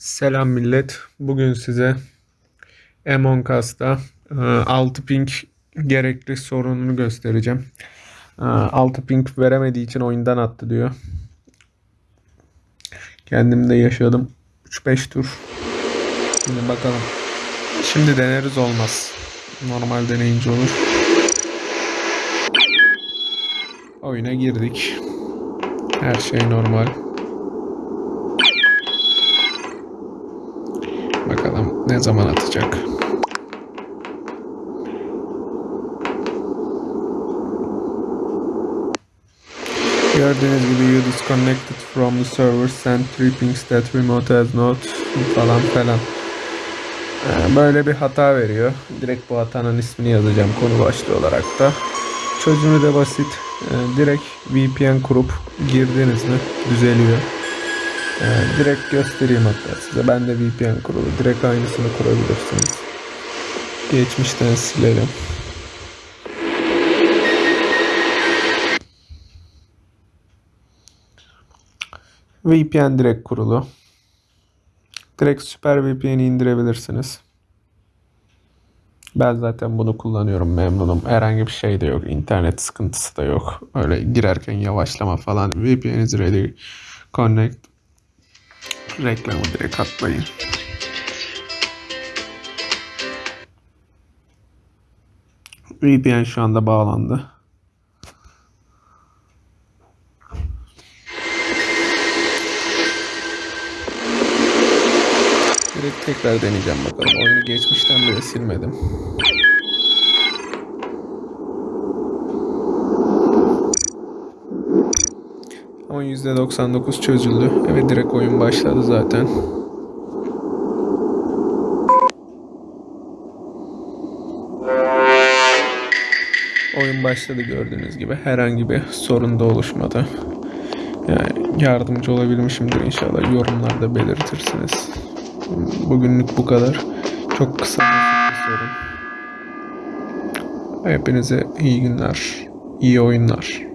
Selam millet. Bugün size Among Us'ta e, 6 ping gerekli sorununu göstereceğim. E, 6 ping veremediği için oyundan attı diyor. Kendim de yaşadım. 3-5 tur. Şimdi bakalım. Şimdi deneriz olmaz. Normal deneyince olur. Oyuna girdik. Her şey normal. Bakalım ne zaman atacak. Gördüğünüz gibi you disconnected from the server send three pings that remote has not falan falan. Ee, Böyle bir hata veriyor. Direkt bu hatanın ismini yazacağım konu başlığı olarak da. Çözümü de basit. Ee, Direkt VPN kurup girdiniz mi düzeliyor. Direkt göstereyim hatta size. Ben de VPN kurulu. Direkt aynısını kurabilirsiniz. Geçmişten silelim. VPN direkt kurulu. Direkt Super VPN'i indirebilirsiniz. Ben zaten bunu kullanıyorum memnunum. Herhangi bir şey de yok. İnternet sıkıntısı da yok. Öyle girerken yavaşlama falan. VPN is ready. Connect. Reklamı direkt atmayın. VPN şu anda bağlandı. Direkt tekrar deneyeceğim bakalım. Oyunu geçmişten beri silmedim. Ama %99 çözüldü. Evet direkt oyun başladı zaten. Oyun başladı gördüğünüz gibi. Herhangi bir sorun da oluşmadı. Yani yardımcı olabilmişimdir inşallah. Yorumlarda belirtirsiniz. Bugünlük bu kadar. Çok kısa bir sorun. Hepinize iyi günler, iyi oyunlar.